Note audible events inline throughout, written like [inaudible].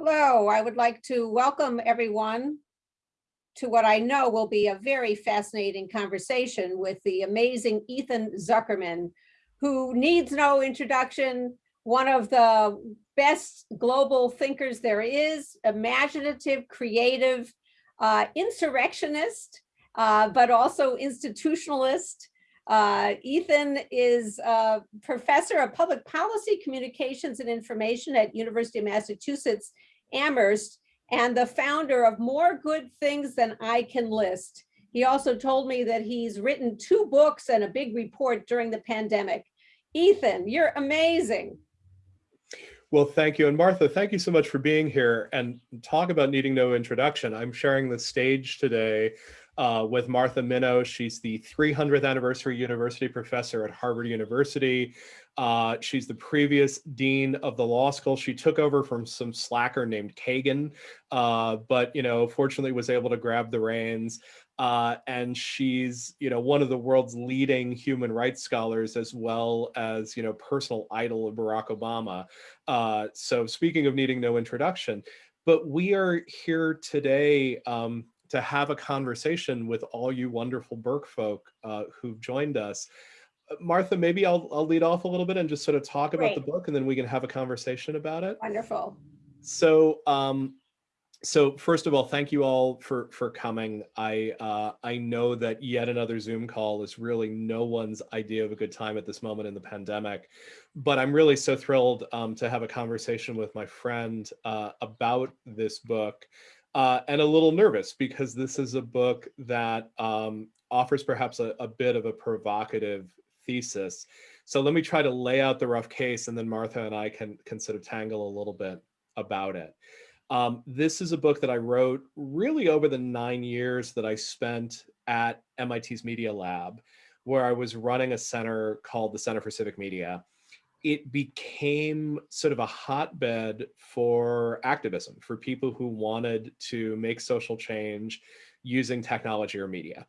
Hello, I would like to welcome everyone to what I know will be a very fascinating conversation with the amazing Ethan Zuckerman, who needs no introduction, one of the best global thinkers there is, imaginative, creative, uh, insurrectionist, uh, but also institutionalist, uh, Ethan is a professor of public policy, communications and information at University of Massachusetts Amherst and the founder of More Good Things Than I Can List. He also told me that he's written two books and a big report during the pandemic. Ethan, you're amazing. Well, thank you. And Martha, thank you so much for being here and talk about needing no introduction. I'm sharing the stage today uh, with Martha Minow. She's the 300th anniversary university professor at Harvard University. Uh, she's the previous dean of the law school. She took over from some slacker named Kagan, uh, but you know, fortunately was able to grab the reins. Uh, and she's, you know, one of the world's leading human rights scholars, as well as, you know, personal idol of Barack Obama. Uh, so speaking of needing no introduction, but we are here today um, to have a conversation with all you wonderful Burke folk uh, who've joined us. Martha, maybe I'll, I'll lead off a little bit and just sort of talk Great. about the book and then we can have a conversation about it. Wonderful. So, um, so first of all, thank you all for for coming. I uh, I know that yet another Zoom call is really no one's idea of a good time at this moment in the pandemic, but I'm really so thrilled um, to have a conversation with my friend uh, about this book uh, and a little nervous because this is a book that um, offers perhaps a, a, bit of a provocative thesis. So let me try to lay out the rough case and then Martha and I can, can sort of tangle a little bit about it. Um, this is a book that I wrote really over the nine years that I spent at MIT's Media Lab, where I was running a center called the Center for Civic Media it became sort of a hotbed for activism, for people who wanted to make social change using technology or media.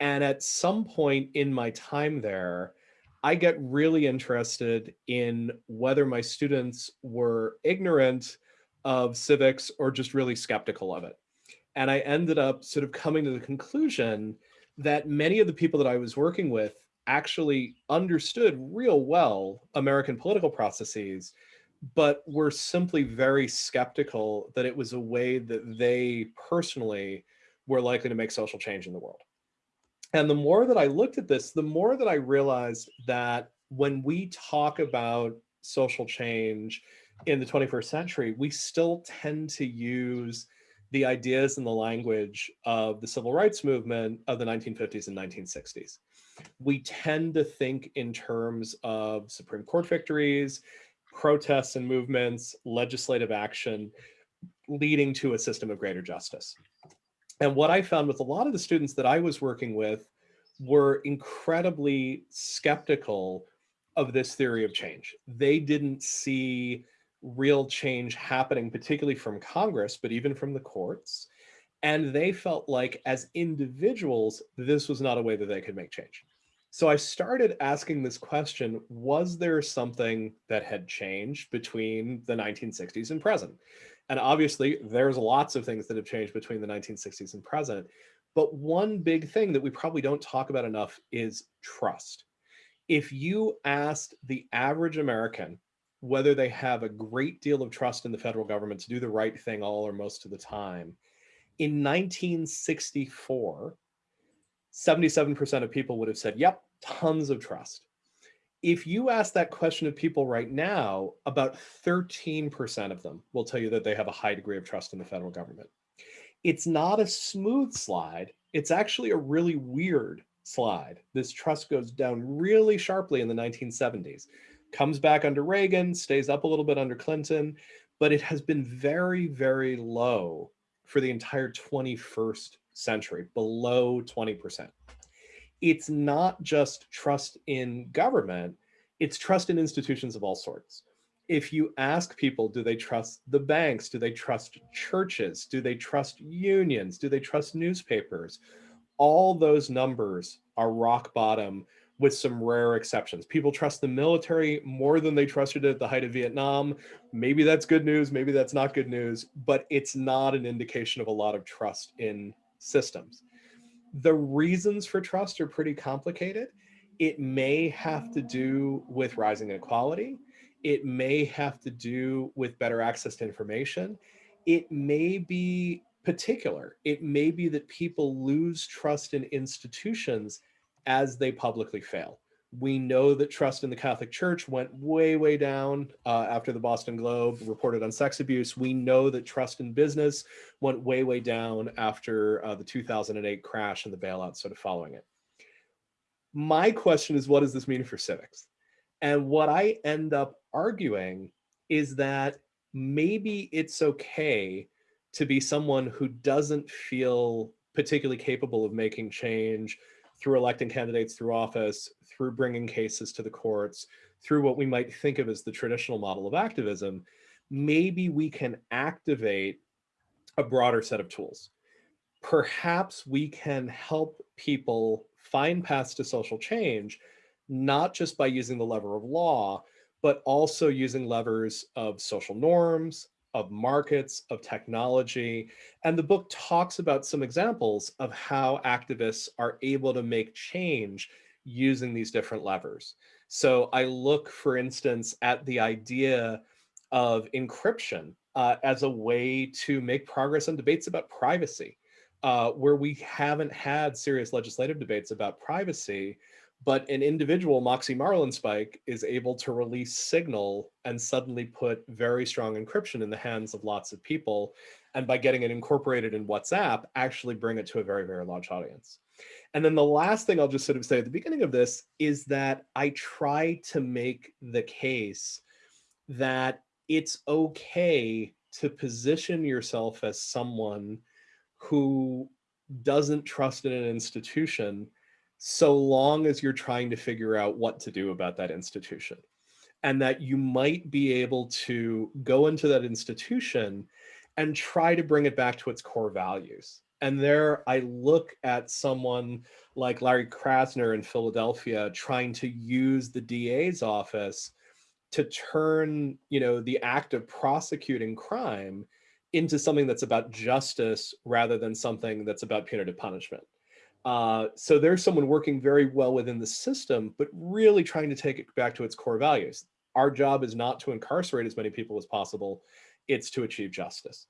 And at some point in my time there, I get really interested in whether my students were ignorant of civics or just really skeptical of it. And I ended up sort of coming to the conclusion that many of the people that I was working with actually understood real well American political processes, but were simply very skeptical that it was a way that they personally were likely to make social change in the world. And the more that I looked at this, the more that I realized that when we talk about social change in the 21st century, we still tend to use the ideas and the language of the civil rights movement of the 1950s and 1960s we tend to think in terms of Supreme Court victories, protests and movements, legislative action, leading to a system of greater justice. And what I found with a lot of the students that I was working with were incredibly skeptical of this theory of change. They didn't see real change happening, particularly from Congress, but even from the courts. And they felt like as individuals, this was not a way that they could make change. So I started asking this question, was there something that had changed between the 1960s and present? And obviously there's lots of things that have changed between the 1960s and present. But one big thing that we probably don't talk about enough is trust. If you asked the average American whether they have a great deal of trust in the federal government to do the right thing all or most of the time, in 1964, 77% of people would have said, yep, tons of trust. If you ask that question of people right now, about 13% of them will tell you that they have a high degree of trust in the federal government. It's not a smooth slide. It's actually a really weird slide. This trust goes down really sharply in the 1970s, comes back under Reagan, stays up a little bit under Clinton, but it has been very, very low for the entire 21st century, below 20%. It's not just trust in government, it's trust in institutions of all sorts. If you ask people, do they trust the banks? Do they trust churches? Do they trust unions? Do they trust newspapers? All those numbers are rock bottom with some rare exceptions. People trust the military more than they trusted it at the height of Vietnam. Maybe that's good news, maybe that's not good news, but it's not an indication of a lot of trust in systems. The reasons for trust are pretty complicated. It may have to do with rising inequality. It may have to do with better access to information. It may be particular. It may be that people lose trust in institutions as they publicly fail. We know that trust in the Catholic Church went way, way down uh, after the Boston Globe reported on sex abuse. We know that trust in business went way, way down after uh, the 2008 crash and the bailout sort of following it. My question is, what does this mean for civics? And what I end up arguing is that maybe it's okay to be someone who doesn't feel particularly capable of making change through electing candidates through office, through bringing cases to the courts, through what we might think of as the traditional model of activism, maybe we can activate a broader set of tools. Perhaps we can help people find paths to social change, not just by using the lever of law, but also using levers of social norms, of markets, of technology. And the book talks about some examples of how activists are able to make change using these different levers. So I look, for instance, at the idea of encryption uh, as a way to make progress on debates about privacy, uh, where we haven't had serious legislative debates about privacy but an individual, Moxie Marlinspike, is able to release signal and suddenly put very strong encryption in the hands of lots of people. And by getting it incorporated in WhatsApp, actually bring it to a very, very large audience. And then the last thing I'll just sort of say at the beginning of this is that I try to make the case that it's okay to position yourself as someone who doesn't trust in an institution so long as you're trying to figure out what to do about that institution and that you might be able to go into that institution and try to bring it back to its core values. And there I look at someone like Larry Krasner in Philadelphia trying to use the DA's office to turn, you know, the act of prosecuting crime into something that's about justice rather than something that's about punitive punishment. Uh, so there's someone working very well within the system, but really trying to take it back to its core values. Our job is not to incarcerate as many people as possible, it's to achieve justice.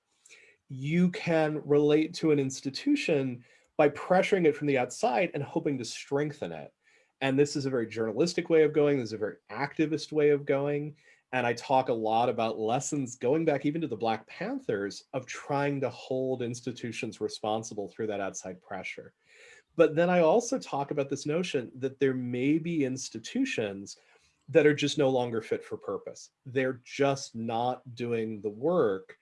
You can relate to an institution by pressuring it from the outside and hoping to strengthen it. And this is a very journalistic way of going, this is a very activist way of going. And I talk a lot about lessons going back even to the Black Panthers of trying to hold institutions responsible through that outside pressure. But then I also talk about this notion that there may be institutions that are just no longer fit for purpose. They're just not doing the work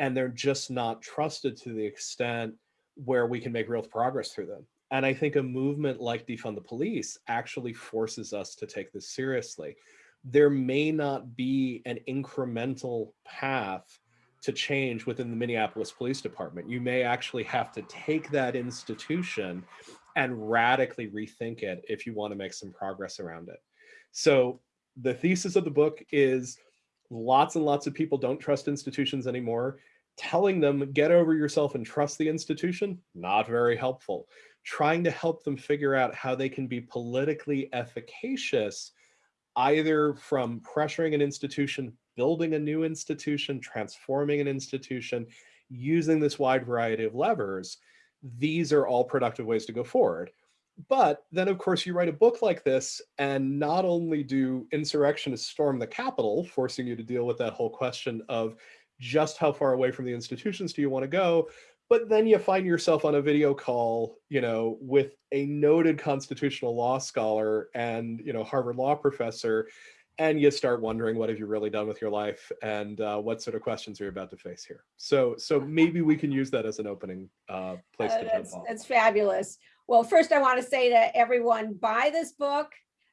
and they're just not trusted to the extent where we can make real progress through them. And I think a movement like defund the police actually forces us to take this seriously. There may not be an incremental path to change within the Minneapolis Police Department. You may actually have to take that institution and radically rethink it if you want to make some progress around it. So the thesis of the book is lots and lots of people don't trust institutions anymore. Telling them get over yourself and trust the institution, not very helpful. Trying to help them figure out how they can be politically efficacious either from pressuring an institution building a new institution, transforming an institution, using this wide variety of levers, these are all productive ways to go forward. But then, of course, you write a book like this, and not only do insurrectionists storm the Capitol, forcing you to deal with that whole question of just how far away from the institutions do you want to go, but then you find yourself on a video call, you know, with a noted constitutional law scholar and, you know, Harvard law professor and you start wondering what have you really done with your life and uh, what sort of questions are you about to face here. So so maybe we can use that as an opening uh, place Uh, to jump That's, off. that's fabulous. Well, first I want to say to everyone, buy this book.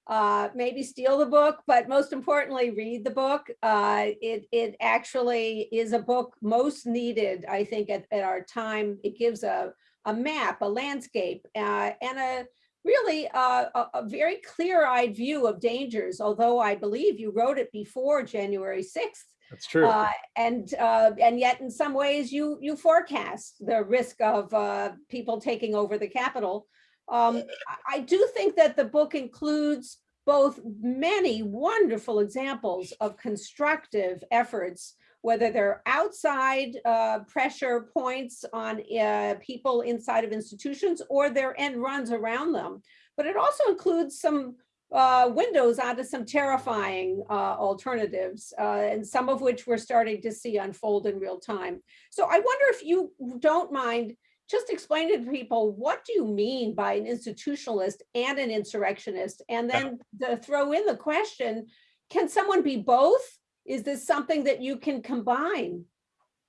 Uh, maybe steal the book, but most importantly, read the book. Uh, it, it actually is a book most needed, I think, at, at our time. It gives a, a map, a landscape, uh, and a, really uh, a, a very clear-eyed view of dangers, although I believe you wrote it before January 6th. That's true. Uh, and uh, and yet in some ways you you forecast the risk of uh, people taking over the Capitol. Um, I- I do think that the book includes both many wonderful examples of constructive efforts, whether they're outside uh, pressure points on uh, people inside of institutions or their end runs around them. But it also includes some uh, windows onto some terrifying uh, alternatives, uh, and some of which we're starting to see unfold in real time. So I wonder if you don't mind just explaining to people, what do you mean by an institutionalist and an insurrectionist? And then to throw in the question, can someone be both? Is this something that you can combine?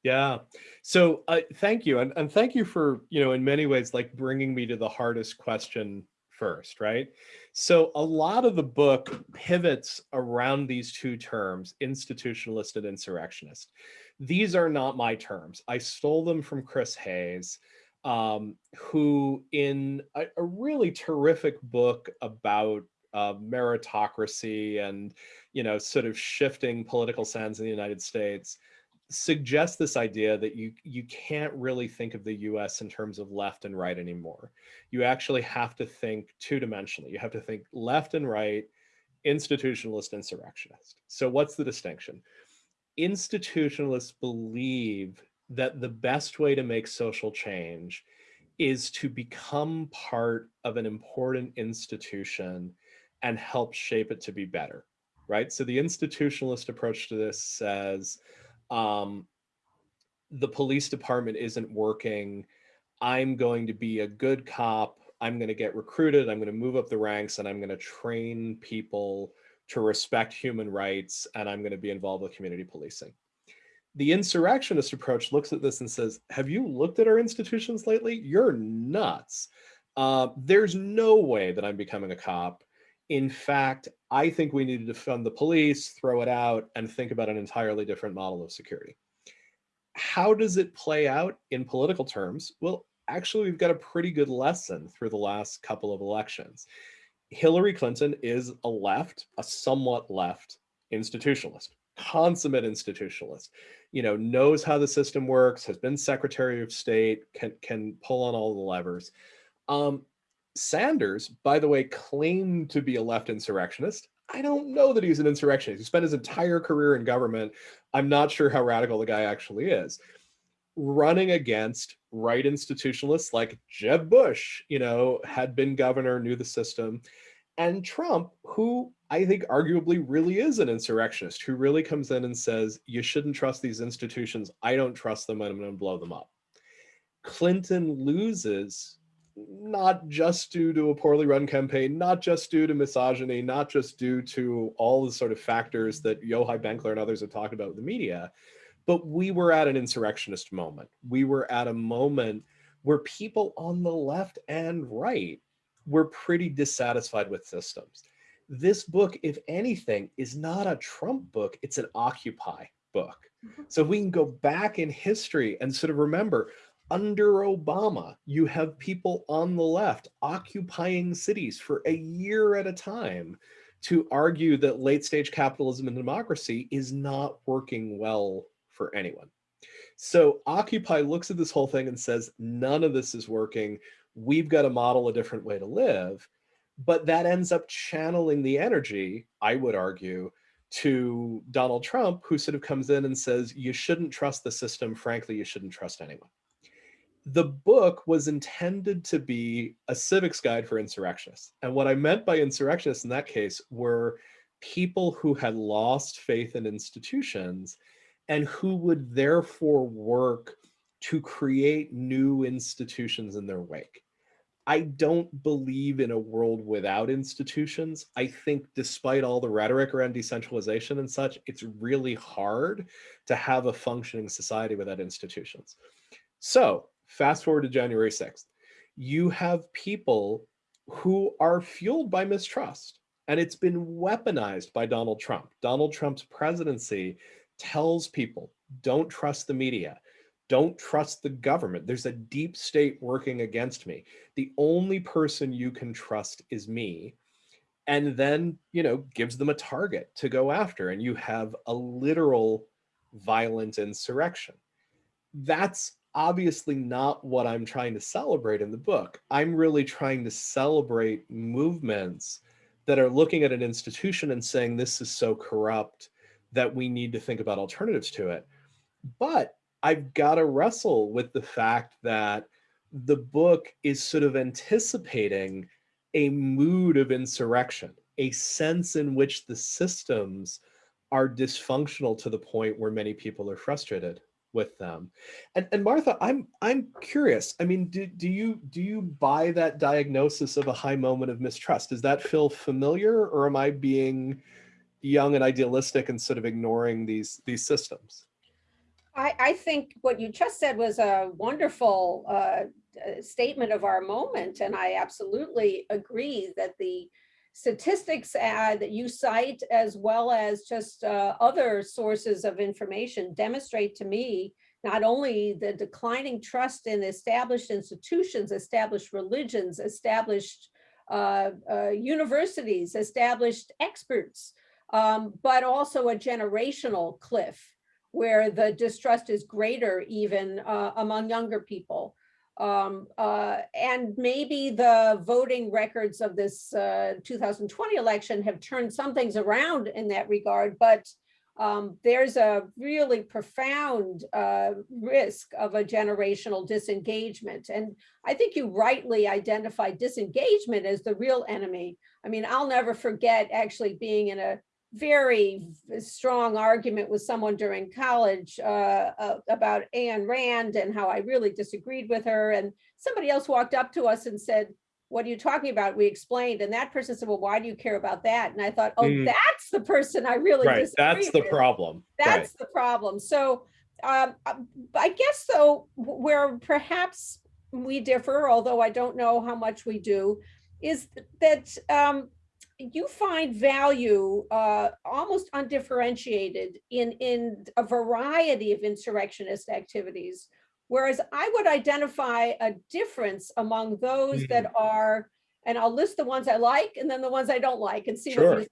Yeah. So uh, thank you. And, and thank you for, you know, in many ways, like bringing me to the hardest question first, right? So a lot of the book pivots around these two terms, institutionalist and insurrectionist. These are not my terms. I stole them from Chris Hayes, um, who in a, a really terrific book about uh, meritocracy and, you know, sort of shifting political sands in the United States, suggests this idea that you you can't really think of the US in terms of left and right anymore. You actually have to think two-dimensionally. You have to think left and right, institutionalist, insurrectionist. So what's the distinction? Institutionalists believe that the best way to make social change is to become part of an important institution and help shape it to be better, right? So the institutionalist approach to this says, um, the police department isn't working. I'm going to be a good cop. I'm going to get recruited. I'm going to move up the ranks and I'm going to train people to respect human rights and I'm going to be involved with community policing. The insurrectionist approach looks at this and says, have you looked at our institutions lately? You're nuts. Uh, there's no way that I'm becoming a cop. In fact, I think we need to defund the police, throw it out, and think about an entirely different model of security. How does it play out in political terms? Well, actually, we've got a pretty good lesson through the last couple of elections. Hillary Clinton is a left, a somewhat left institutionalist, consummate institutionalist, you know, knows how the system works, has been Secretary of State, can, can pull on all the levers. Um, Sanders, by the way, claimed to be a left insurrectionist. I don't know that he's an insurrectionist. He spent his entire career in government. I'm not sure how radical the guy actually is. Running against right institutionalists like Jeb Bush, you know, had been governor, knew the system, and Trump, who I think arguably really is an insurrectionist, who really comes in and says, you shouldn't trust these institutions. I don't trust them. and I'm going to blow them up. Clinton loses not just due to a poorly run campaign, not just due to misogyny, not just due to all the sort of factors that Yochai Benkler and others have talked about with the media, but we were at an insurrectionist moment. We were at a moment where people on the left and right were pretty dissatisfied with systems. This book, if anything, is not a Trump book, it's an Occupy book. Mm-hmm. So if we can go back in history and sort of remember under Obama, you have people on the left occupying cities for a year at a time to argue that late stage capitalism and democracy is not working well for anyone. So Occupy looks at this whole thing and says, none of this is working. We've got to model a different way to live. But that ends up channeling the energy, I would argue, to Donald Trump, who sort of comes in and says, you shouldn't trust the system. Frankly, you shouldn't trust anyone the book was intended to be a civics guide for insurrectionists. And what I meant by insurrectionists in that case were people who had lost faith in institutions and who would therefore work to create new institutions in their wake. I don't believe in a world without institutions. I think despite all the rhetoric around decentralization and such, it's really hard to have a functioning society without institutions. So fast forward to January 6th, you have people who are fueled by mistrust. And it's been weaponized by Donald Trump. Donald Trump's presidency tells people, don't trust the media. don't trust the government. There's a deep state working against me. The only person you can trust is me. And then, you know, gives them a target to go after. And you have a literal violent insurrection. That's obviously not what I'm trying to celebrate in the book. I'm really trying to celebrate movements that are looking at an institution and saying this is so corrupt that we need to think about alternatives to it. But I've got to wrestle with the fact that the book is sort of anticipating a mood of insurrection, a sense in which the systems are dysfunctional to the point where many people are frustrated with them. And, and Martha, I'm I'm curious. I mean, do, do you do you buy that diagnosis of a high moment of mistrust? Does that feel familiar or am I being young and idealistic and sort of ignoring these these systems? I, I think what you just said was a wonderful uh, uh, statement of our moment. And I absolutely agree that the statistics that you cite, as well as just uh, other sources of information demonstrate to me not only the declining trust in established institutions, established religions, established uh, uh, universities, established experts, um, but also a generational cliff where the distrust is greater even uh, among younger people. Um, uh, and maybe the voting records of this uh, 2020 election have turned some things around in that regard, but um, there's a really profound uh, risk of a generational disengagement. And I think you rightly identify disengagement as the real enemy. I mean, I'll never forget actually being in a very strong argument with someone during college uh, uh, about Ayn Rand and how I really disagreed with her. And somebody else walked up to us and said, what are you talking about? We explained, and that person said, well, why do you care about that? And I thought, oh, mm. that's the person I really right. That's the problem. That's right. the problem. So um, I guess though, where perhaps we differ, although I don't know how much we do, is that um, you find value uh, almost undifferentiated in, in a variety of insurrectionist activities, whereas I would identify a difference among those mm that mm-hmm. are, and I'll list the ones I like and then the ones I don't like and see sure. what you think.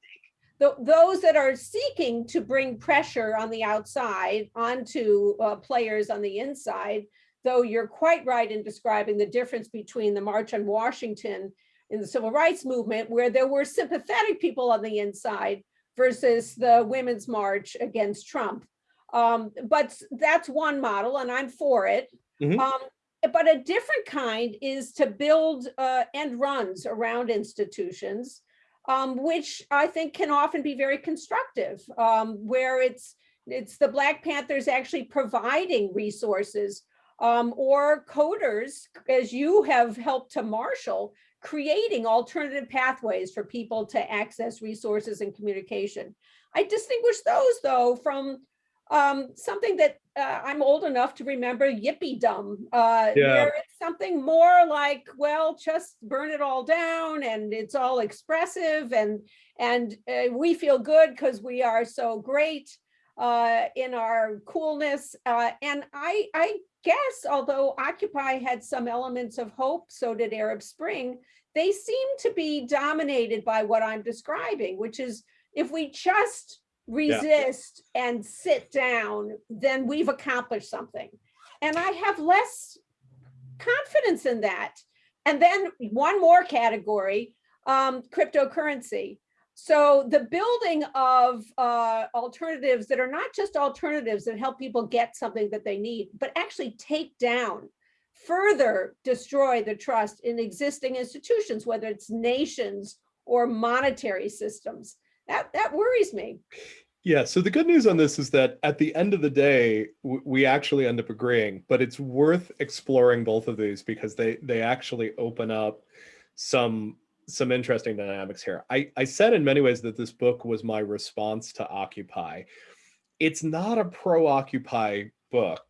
The, those that are seeking to bring pressure on the outside onto uh, players on the inside, though you're quite right in describing the difference between the March on Washington in the civil rights movement where there were sympathetic people on the inside versus the women's march against Trump. Um, but that's one model and I'm for it. Mm -hmm. um, but a different kind is to build uh, end runs around institutions, um, which I think can often be very constructive, um, where it's it's the Black Panthers actually providing resources um, or coders, as you have helped to marshal, creating alternative pathways for people to access resources and communication. I distinguish those though from um, something that uh, I'm old enough to remember yippee dumb, uh, yeah. where it's something more like, well, just burn it all down and it's all expressive and and uh, we feel good because we are so great uh, in our coolness. Uh, and I, I guess, although Occupy had some elements of hope, so did Arab Spring, they seem to be dominated by what I'm describing, which is if we just resist yeah. and sit down, then we've accomplished something. And I have less confidence in that. And then one more category, um, cryptocurrency. So the building of uh, alternatives that are not just alternatives that help people get something that they need, but actually take down, further destroy the trust in existing institutions, whether it's nations or monetary systems. That, that worries me. Yeah, so the good news on this is that at the end of the day, we actually end up agreeing, but it's worth exploring both of these because they, they actually open up some some interesting dynamics here. I, I said in many ways that this book was my response to Occupy. It's not a pro-Occupy book.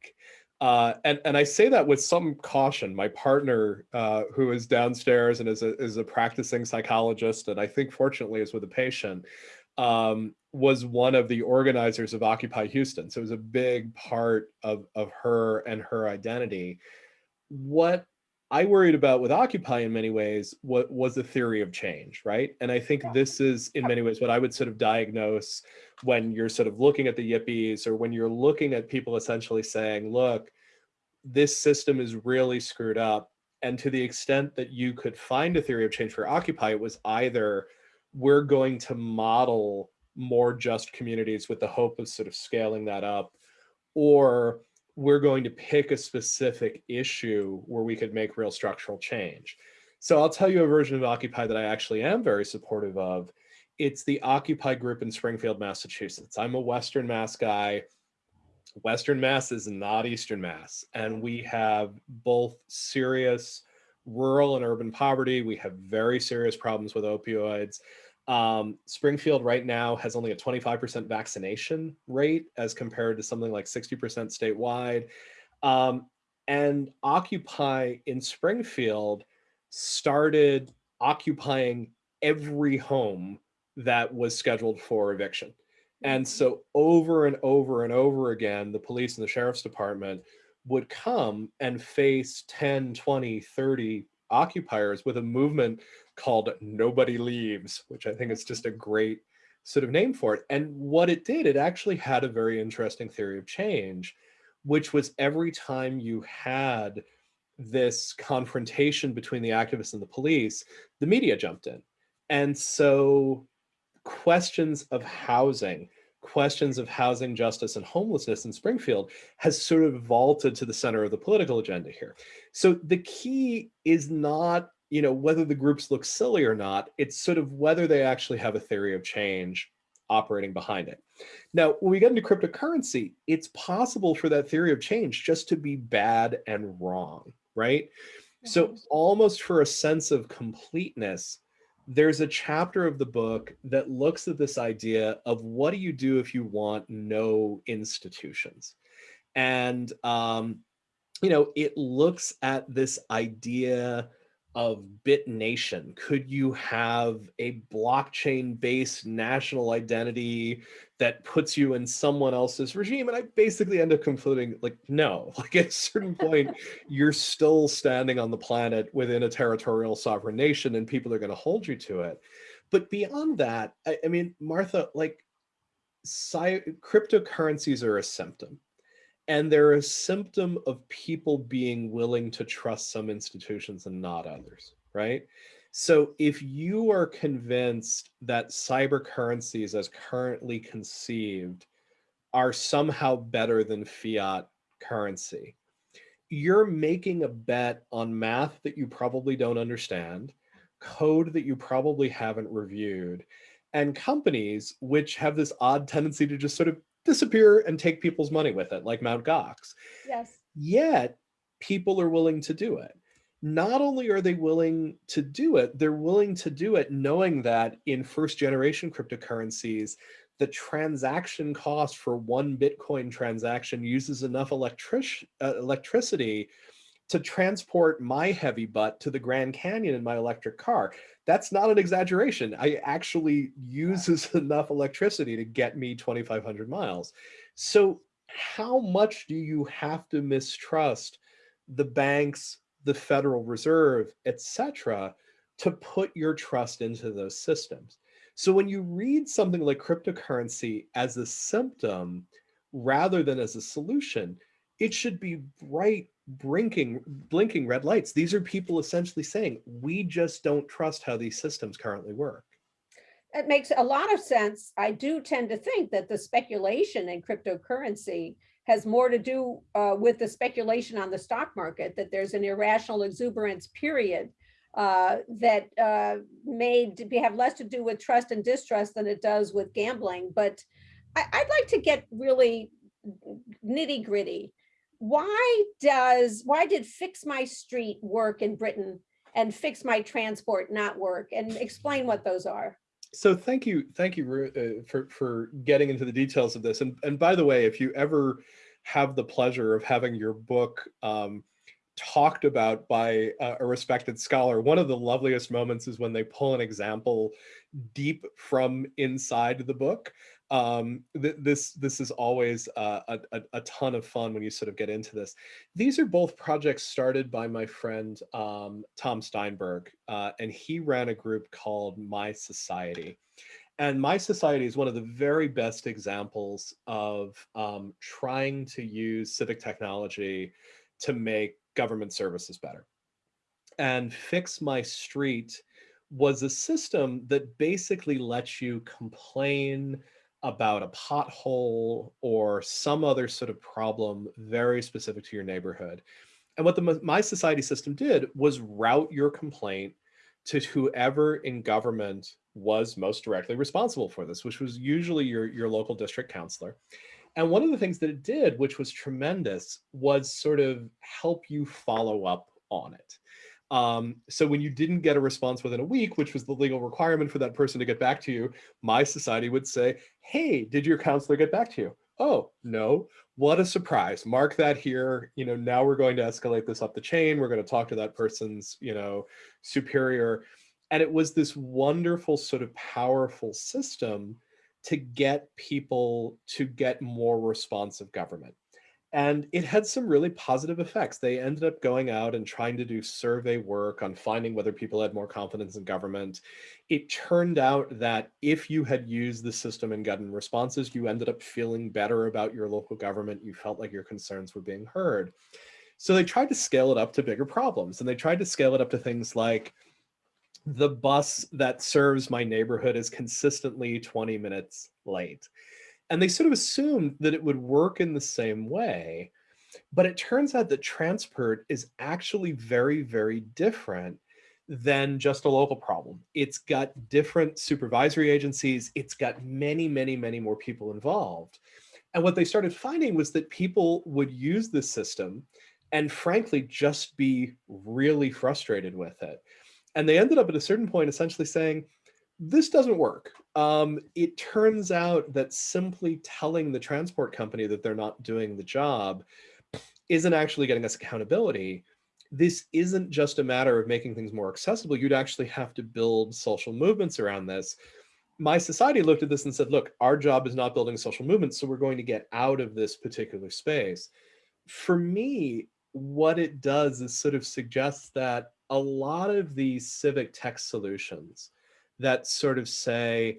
Uh, and, and I say that with some caution. My partner, uh, who is downstairs and is a, is a practicing psychologist, and I think fortunately is with a patient, um, was one of the organizers of Occupy Houston. So it was a big part of, of her and her identity. What I worried about with Occupy in many ways what was the theory of change, right? And I think this is in many ways what I would sort of diagnose when you're sort of looking at the yippies or when you're looking at people essentially saying, look, this system is really screwed up. And to the extent that you could find a theory of change for Occupy, it was either we're going to model more just communities with the hope of sort of scaling that up, or we're going to pick a specific issue where we could make real structural change. So I'll tell you a version of Occupy that I actually am very supportive of. It's the Occupy group in Springfield, Massachusetts. I'm a Western Mass guy. Western Mass is not Eastern Mass. And we have both serious rural and urban poverty. We have very serious problems with opioids. Um, Springfield right now has only a 25% vaccination rate as compared to something like 60% statewide. Um, and Occupy in Springfield started occupying every home that was scheduled for eviction. And Mm-hmm. so over and over and over again, the police and the sheriff's department would come and face 10, 20, 30 occupiers with a movement called Nobody Leaves, which I think is just a mm. great sort of name for it. And what it did, it actually had a very interesting theory of change, which was every time you had this confrontation between the activists and the police, the media jumped in. And so questions of housing, questions of housing justice and homelessness in Springfield has sort of vaulted to the center of the political agenda here. So the key is not, you know, whether the groups look silly or not, it's sort of whether they actually have a theory of change operating behind it. Now, when we get into cryptocurrency, it's possible for that theory of change just to be bad and wrong, right? So Mhm. almost for a sense of completeness, there's a chapter of the book that looks at this idea of what do you do if you want no institutions? And, um, you know, it looks at this idea of Bitnation. Could you have a blockchain based national identity that puts you in someone else's regime? And I basically end up concluding like, no, [laughs] like at a certain [laughs] point, you're still standing on the planet within a territorial sovereign nation and people are going to hold you to it. But beyond that, I, I mean, Martha, like cryptocurrencies are a symptom. And they're a symptom of people being willing to trust some institutions and not others, right? So if you are convinced that cyber currencies as currently conceived are somehow better than fiat currency, you're making a bet on math that you probably don't understand, code that you probably haven't reviewed, and companies which have this odd tendency to just sort of disappear and take people's money with it, like Mt. Gox. Yes. Yet people are willing to do it. Not only are they willing to do it, they're willing to do it knowing that in first generation cryptocurrencies, the transaction cost for one Bitcoin transaction uses enough electric, uh, electricity to transport my heavy butt to the Grand Canyon in my electric car. That's not an exaggeration. I actually uses [laughs] enough electricity to get me 2,500 miles. So how much do you have to mistrust the banks, the Federal Reserve, et cetera, to put your trust into those systems? So when you read something like cryptocurrency as a symptom rather than as a solution, it should be bright blinking blinking red lights these are people essentially saying we just don't trust how these systems currently work It makes a lot of sense. I do tend to think that the speculation in cryptocurrency has more to do uh, with the speculation on the stock market, that there's an irrational exuberance period uh, that uh, may have less to do with trust and distrust than it does with gambling. But I, I'd like to get really nitty gritty. Why does, why did Fix My Street work in Britain and Fix My Transport not work? And explain what those are. so thank you thank you uh, for for getting into the details of this and and by the way if you ever have the pleasure of having your book um, talked about by a, a respected scholar. One of the loveliest moments is when they pull an example deep from inside the book. Um, th this this is always uh, a, a, ton of fun when you sort of get into this. These are both projects started by my friend um, Tom Steinberg, uh, and he ran a group called My Society. And My Society is one of the very best examples of um, trying to use civic technology to make government services better. And Fix My Street was a system that basically lets you complain about a pothole or some other sort of problem very specific to your neighborhood. And what the My Society system did was route your complaint to whoever in government was most directly responsible for this, which was usually your, your local district councilor. And one of the things that it did, which was tremendous, was sort of help you follow up on it. Um, so when you didn't get a response within a week, which was the legal requirement for that person to get back to you, my society would say, hey, did your councilor get back to you? Oh, no, what a surprise. Mark that here. You know, now we're going to escalate this up the chain. We're going to talk to that person's, you know, superior. And it was this wonderful sort of powerful system to get people to get more responsive government. And it had some really positive effects. They ended up going out and trying to do survey work on finding whether people had more confidence in government. It turned out that if you had used the system and gotten responses, you ended up feeling better about your local government. You felt like your concerns were being heard. So they tried to scale it up to bigger problems and they tried to scale it up to things like the bus that serves my neighborhood is consistently 20 minutes late. And they sort of assumed that it would work in the same way. But it turns out that transport is actually very, very different than just a local problem. It's got different supervisory agencies. It's got many, many, many more people involved. And what they started finding was that people would use this system and frankly, just be really frustrated with it. And they ended up at a certain point essentially saying, this doesn't work. Um, it turns out that simply telling the transport company that they're not doing the job isn't actually getting us accountability. This isn't just a matter of making things more accessible. You'd actually have to build social movements around this. My society looked at this and said, look, our job is not building social movements, so we're going to get out of this particular space. For me, what it does is sort of suggests that a lot of these civic tech solutions that sort of say,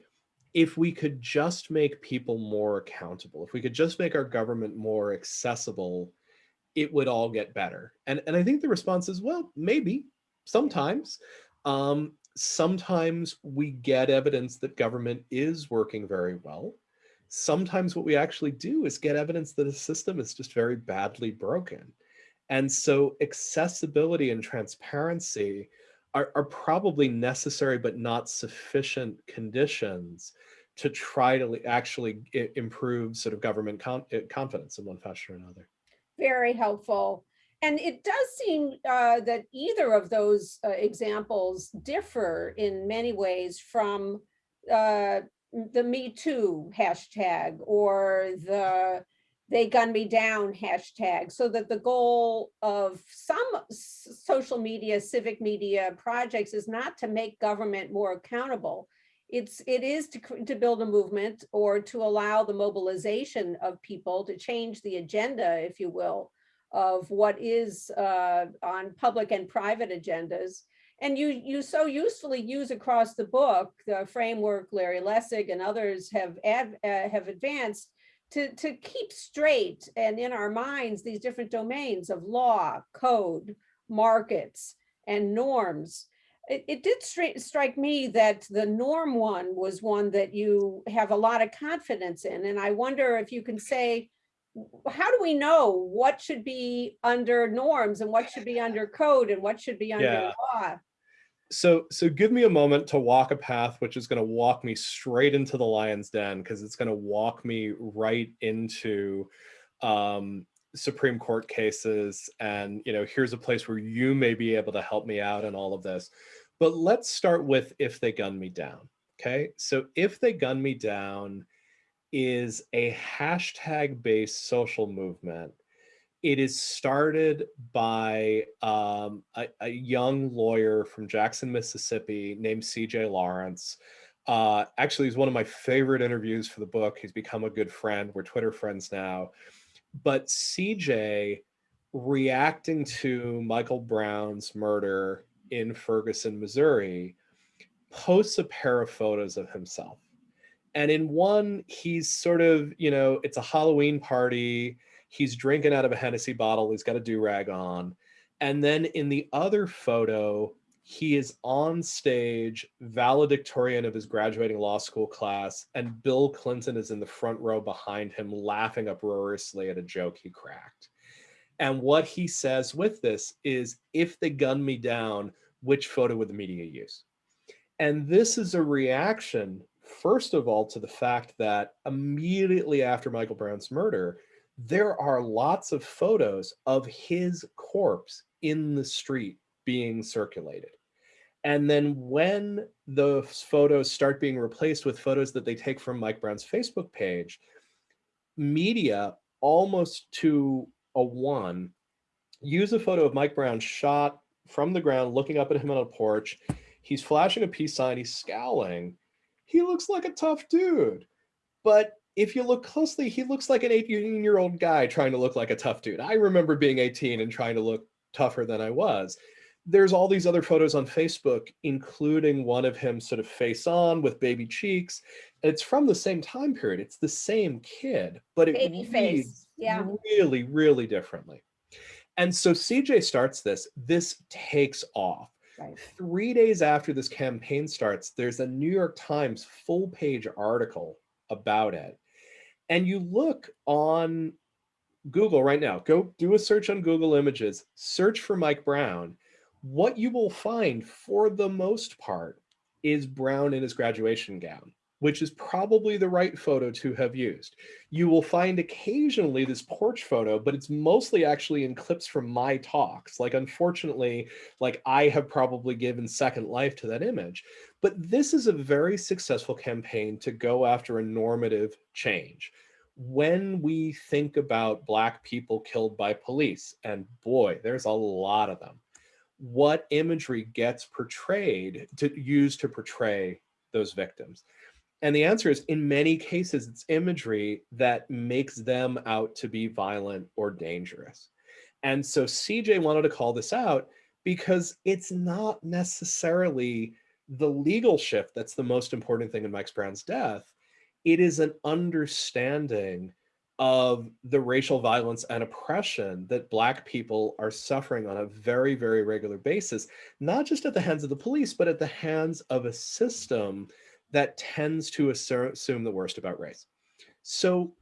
if we could just make people more accountable, if we could just make our government more accessible, it would all get better. And, and I think the response is, well, maybe, sometimes. Um, sometimes we get evidence that government is working very well. Sometimes what we actually do is get evidence that a system is just very badly broken. And so accessibility and transparency are, are probably necessary but not sufficient conditions to try to actually improve sort of government eh, confidence in one fashion or another. Very helpful. And it does seem uh, that either of those uh, examples differ in many ways from uh, the Me Too hashtag or the they gun me down hashtag so that the goal of some social media civic media projects is not to make government more accountable. It's it is to, to build a movement or to allow the mobilization of people to change the agenda if you will of what is uh, on public and private agendas. And you you so usefully use across the book the framework Larry Lessig and others have ad, uh, have advanced to, to keep straight and in our minds these different domains of law, code, markets, and norms. It, it did strike me that the norm one was one that you have a lot of confidence in. And I wonder if you can say, how do we know what should be under norms and what should be under code and what should be under yeah. law? So so give me a moment to walk a path which is going to walk me straight into the lion's den because it's going to walk me right into um, Supreme Court cases and you know here's a place where you may be able to help me out in all of this. But let's start with if they gun me down. Okay, so if they gun me down is a hashtag based social movement It is started by um, a, a young lawyer from Jackson, Mississippi named CJ Lawrence. Uh, actually, he's one of my favorite interviews for the book. He's become a good friend. We're Twitter friends now. But CJ reacting to Michael Brown's murder in Ferguson, Missouri, posts a pair of photos of himself. And in one, he's sort of, you know, it's a Halloween party. He's drinking out of a Hennessy bottle. He's got a do-rag on. And then in the other photo, he is on stage, valedictorian of his graduating law school class, and Bill Clinton is in the front row behind him, laughing uproariously at a joke he cracked. And what he says with this is, if they gun me down, which photo would the media use? And this is a reaction, first of all, to the fact that immediately after Michael Brown's murder, there are lots of photos of his corpse in the street being circulated. And then when those photos start being replaced with photos that they take from Mike Brown's Facebook page, media almost to a one, use a photo of Mike Brown shot from the ground, looking up at him on a porch. He's flashing a peace sign, he's scowling. He looks like a tough dude. But if you look closely, he looks like an 18 year old guy trying to look like a tough dude. I remember being 18 and trying to look tougher than I was. There's all these other photos on Facebook, including one of him sort of face on with baby cheeks. It's from the same time period. It's the same kid, but it Baby face, yeah. really, really differently. And so CJ starts this, this takes off. Right. Three days after this campaign starts, there's a New York Times full page article about it. And you look on Google right now, go do a search on Google Images, search for Mike Brown. What you will find for the most part is Brown in his graduation gown which is probably the right photo to have used. You will find occasionally this porch photo, but it's mostly actually in clips from my talks. Like, unfortunately, like I have probably given second life to that image. But this is a very successful campaign to go after a normative change. When we think about Black people killed by police, and boy, there's a lot of them, what imagery gets portrayed to use to portray those victims? And the answer is in many cases, it's imagery that makes them out to be violent or dangerous. And so CJ wanted to call this out because it's not necessarily the legal shift that's the most important thing in Mike Brown's death. It is an understanding of the racial violence and oppression that Black people are suffering on a very, very regular basis, not just at the hands of the police, but at the hands of a system that tends to assume the worst about race. So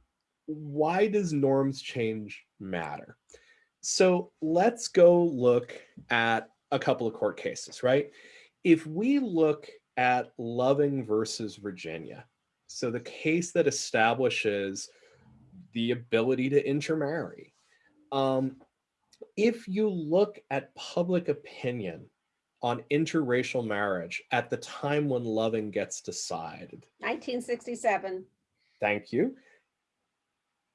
why does norms change matter? So let's go look at a couple of court cases, right? If we look at Loving versus Virginia, so the case that establishes the ability to intermarry, um, if you look at public opinion on interracial marriage at the time when Loving gets decided. 1967. Thank you.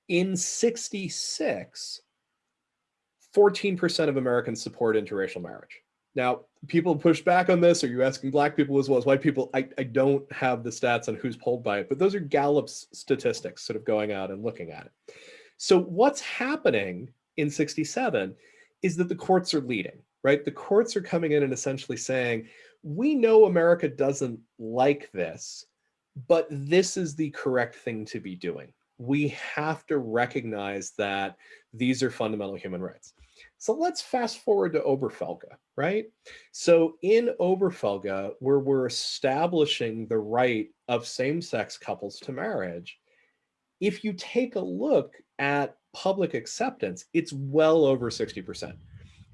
In 66, 14% of Americans support interracial marriage. Now, people push back on this. Are you asking black people as well as white people? I, I don't have the stats on who's polled by it, but those are Gallup's statistics sort of going out and looking at it. So what's happening in 67 is that the courts are leading right? The courts are coming in and essentially saying, we know America doesn't like this, but this is the correct thing to be doing. We have to recognize that these are fundamental human rights. So let's fast forward to Obergefell, right? So in Obergefell, where we're establishing the right of same-sex couples to marriage, if you take a look at public acceptance, it's well over 60%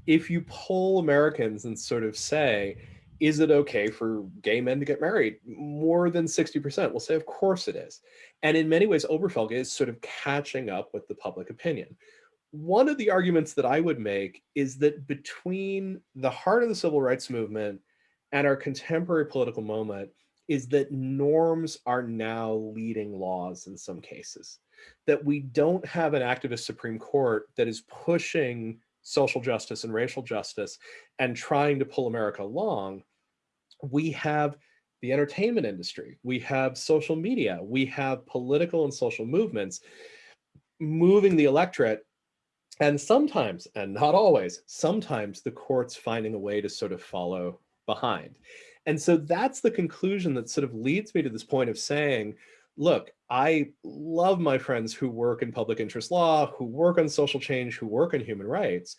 if you poll Americans and sort of say, is it okay for gay men to get married? More than 60% will say, of course it is. And in many ways, Obergefell is sort of catching up with the public opinion. One of the arguments that I would make is that between the heart of the civil rights movement and our contemporary political moment is that norms are now leading laws in some cases. That we don't have an activist Supreme Court that is pushing social justice and racial justice and trying to pull America along. We have the entertainment industry, we have social media, we have political and social movements moving the electorate and sometimes, and not always, sometimes the court's finding a way to sort of follow behind. And so that's the conclusion that sort of leads me to this point of saying, look, I love my friends who work in public interest law, who work on social change, who work on human rights,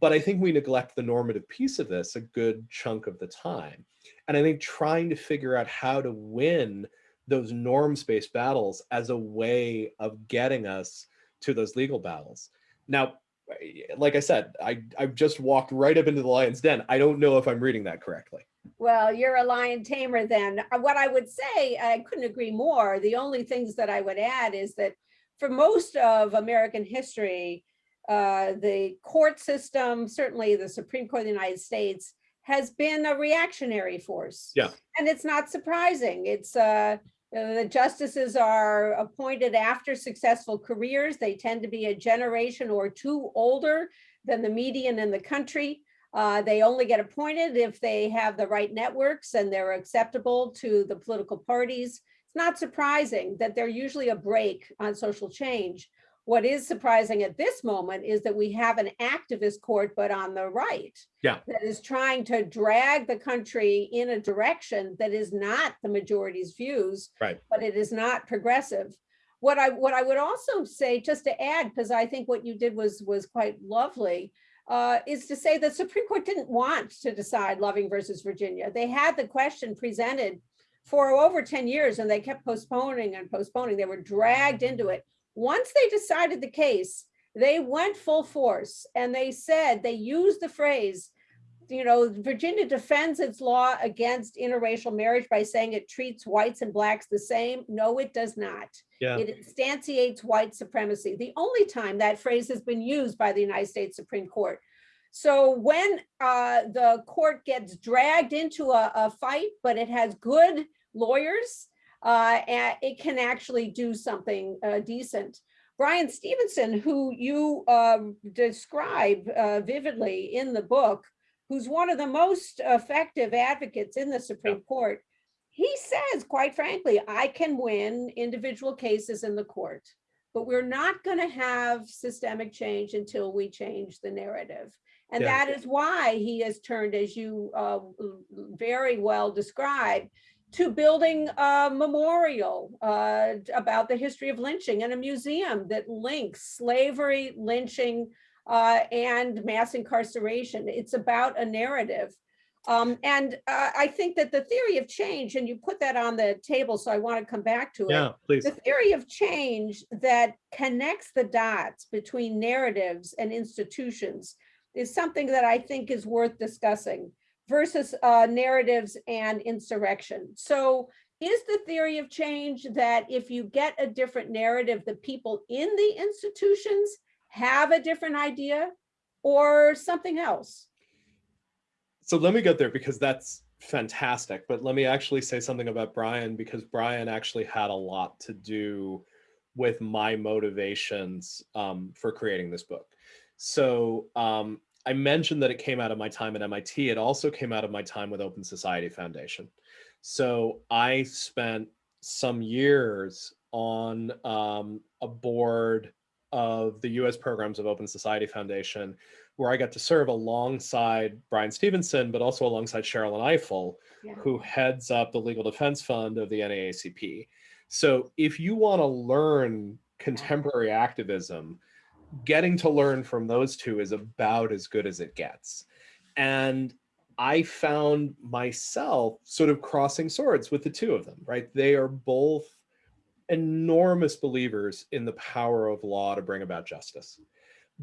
but I think we neglect the normative piece of this a good chunk of the time. And I think trying to figure out how to win those norms-based battles as a way of getting us to those legal battles. Now, eh, like I said, I, I've just walked right up into the lion's den. I don't know if I'm reading that correctly. Well, you're a lion tamer then. Uh, What I would say, I couldn't agree more. The only things that I would add is that for most of American history, uh, the court system, certainly the Supreme Court of the United States, has been a reactionary force. Yeah. And it's not surprising. It's uh, uh, the justices are appointed after successful careers. They tend to be a generation or two older than the median in the country. Uh, they only get appointed if they have the right networks and they're acceptable to the political parties. It's not surprising that they're usually a break on social change. What is surprising at this moment is that we have an activist court, but on the right. Yeah. That is trying to drag the country in a direction that is not the majority's views. Right. But it is not progressive. What I, what I would also say, just to add, because I think what you did was, was quite lovely, uh, is to say the Supreme Court didn't want to decide Loving versus Virginia. They had the question presented for over 10 years and they kept postponing and postponing. They were dragged into it. Once they decided the case, they went full force and they said, they used the phrase, you know, Virginia defends its law against interracial marriage by saying it treats whites and blacks the same. No, it does not. Yeah. It instantiates white supremacy. The only time that phrase has been used by the United States Supreme Court. So when uh, the court gets dragged into a, a fight, but it has good lawyers, uh, and it can actually do something uh, decent. Bryan Stevenson, who you um, describe uh, vividly in the book, who's one of the most effective advocates in the Supreme Court, he says, quite frankly, I can win individual cases in the court, but we're not going to have systemic change until we change the narrative. And Yeah. that is why he has turned, as you uh, very well described, to building a memorial uh, about the history of lynching and a museum that links slavery, lynching, uh, and mass incarceration. It's about a narrative. Um, and uh, I think that the theory of change, and you put that on the table, so I want to come back to it. Yeah, please. The theory of change that connects the dots between narratives and institutions is something that I think is worth discussing versus uh, narratives and insurrection. So is the theory of change that if you get a different narrative, the people in the institutions have a different idea or something else? So let me get there because that's fantastic. But let me actually say something about Bryan because Bryan actually had a lot to do with my motivations um, for creating this book. So um, I mentioned that it came out of my time at MIT. It also came out of my time with Open Society Foundation. So I spent some years on um, a board of the US programs of Open Society Foundation, where I got to serve alongside Bryan Stevenson, but also alongside Sherrilyn Ifill, Yeah. who heads up the Legal Defense Fund of the NAACP. So if you want to learn contemporary activism, getting to learn from those two is about as good as it gets. And I found myself sort of crossing swords with the two of them, right? They are both enormous believers in the power of law to bring about justice,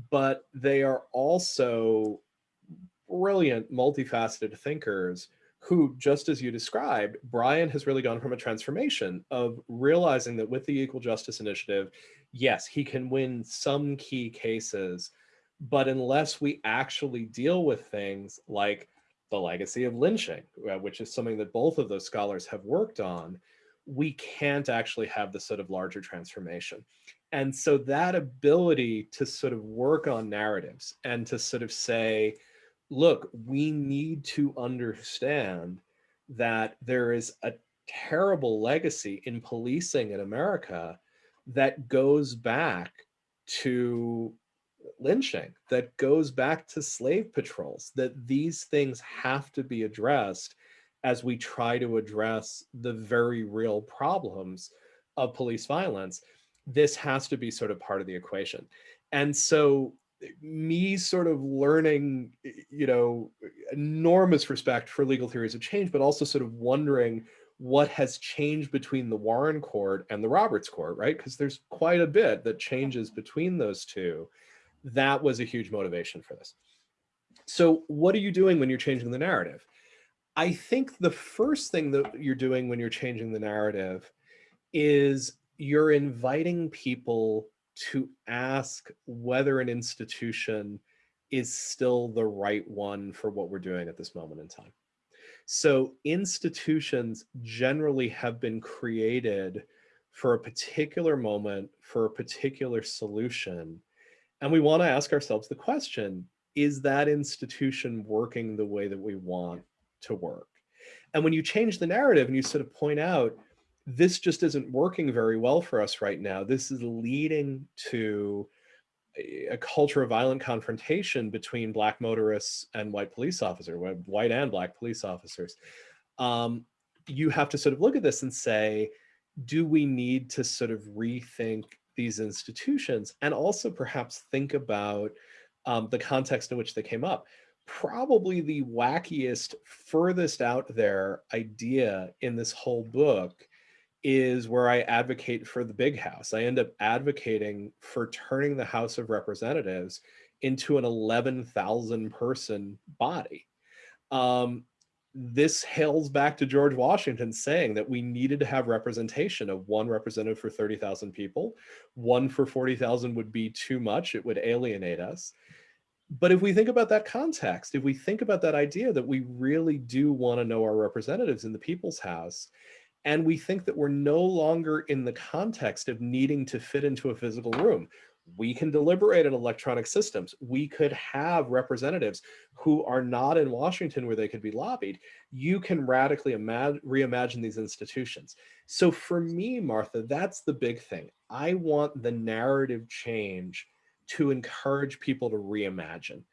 but they are also brilliant, multifaceted thinkers who, just as you described, Bryan has really gone from a transformation of realizing that with the Equal Justice Initiative, yes, he can win some key cases, but unless we actually deal with things like the legacy of lynching, uh, which is something that both of those scholars have worked on, we can't actually have the sort of larger transformation. And so that ability to sort of work on narratives and to sort of say, look, we need to understand that there is a terrible legacy in policing in America that goes back to lynching, that goes back to slave patrols, that these things have to be addressed as we try to address the very real problems of police violence. This has to be sort of part of the equation. And so me sort of learning, you know, enormous respect for legal theories of change, but also sort of wondering what has changed between the Warren Court and the Roberts Court, right? Because there's quite a bit that changes between those two. That was a huge motivation for this. So what are you doing when you're changing the narrative? I think the first thing that you're doing when you're changing the narrative is you're inviting people to ask whether an institution is still the right one for what we're doing at this moment in time. So institutions generally have been created for a particular moment, for a particular solution. And we want to ask ourselves the question, is that institution working the way that we want to work? And when you change the narrative and you sort of point out, this just isn't working very well for us right now. This is leading to a culture of violent confrontation between black motorists and white police officers, white and black police officers. Um, you have to sort of look at this and say, do we need to sort of rethink these institutions and also perhaps think about um, the context in which they came up? Probably the wackiest, furthest out there idea in this whole book is where I advocate for the big house. I end up advocating for turning the House of Representatives into an 11,000 person body. Um, this hails back to George Washington saying that we needed to have representation of one representative for 30,000 people. One for 40,000 would be too much. It would alienate us. But if we think about that context, if we think about that idea that we really do want to know our representatives in the people's house, and we think that we're no longer in the context of needing to fit into a physical room. We can deliberate in electronic systems. We could have representatives who are not in Washington where they could be lobbied. You can radically reimagine these institutions. So for me, Martha, that's the big thing. I want the narrative change to encourage people to reimagine.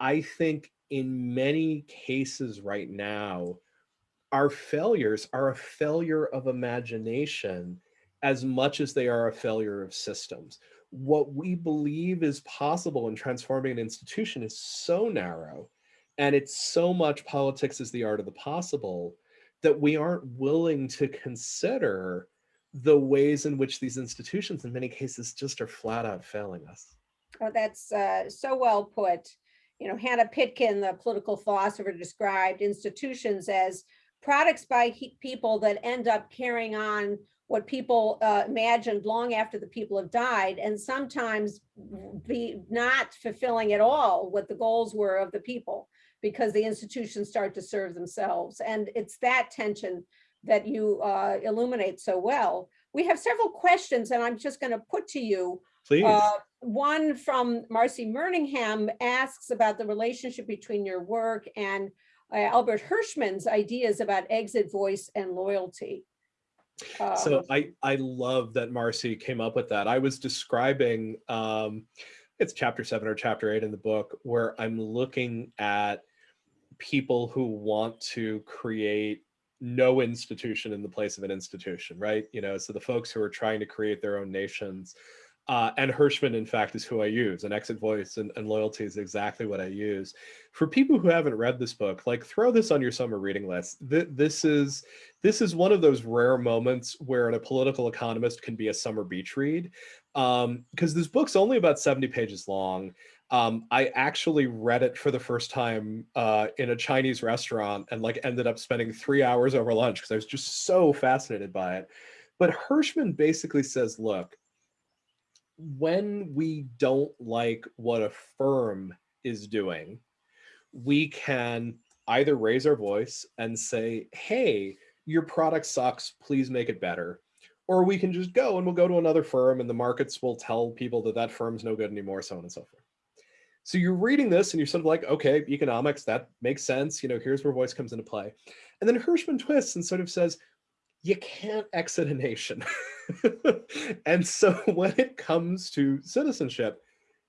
I think in many cases right now, our failures are a failure of imagination as much as they are a failure of systems. What we believe is possible in transforming an institution is so narrow and it's so much politics is the art of the possible that we aren't willing to consider the ways in which these institutions in many cases just are flat out failing us. Oh, that's uh, so well put. You know, Hanna Pitkin, the political philosopher, described institutions as products by people that end up carrying on what people uh, imagined long after the people have died and sometimes be not fulfilling at all what the goals were of the people because the institutions start to serve themselves. And it's that tension that you uh, illuminate so well. We have several questions and I'm just gonna put to you. Please. Uh, one from Marcy Merningham asks about the relationship between your work and uh, Albert Hirschman's ideas about exit voice and loyalty. so um, I, I love that Marcy came up with that. I was describing, um, it's chapter seven or chapter eight in the book, where I'm looking at people who want to create no institution in the place of an institution, right? You know, so the folks who are trying to create their own nations, uh, and Hirschman, in fact, is who I use. And exit voice and, and, loyalty is exactly what I use. For people who haven't read this book, like throw this on your summer reading list. Th this is this is one of those rare moments where a political economist can be a summer beach read, because um, this book's only about 70 pages long. Um, I actually read it for the first time uh, in a Chinese restaurant and like ended up spending three hours over lunch because I was just so fascinated by it. But Hirschman basically says, look, when we don't like what a firm is doing, we can either raise our voice and say, hey, your product sucks, please make it better. Or we can just go and we'll go to another firm and the markets will tell people that that firm's no good anymore, so on and so forth. So you're reading this and you're sort of like, okay, economics, that makes sense. You know, here's where voice comes into play. And then Hirschman twists and sort of says, you can't exit a nation. [laughs] and so [laughs] when it comes to citizenship,